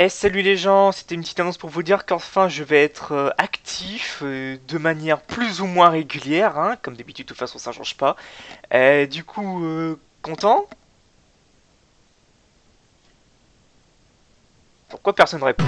Eh salut les gens, c'était une petite annonce pour vous dire qu'enfin je vais être euh, actif euh, de manière plus ou moins régulière, hein, comme d'habitude de toute façon ça change pas. Eh, du coup, euh, content? Pourquoi personne ne répond?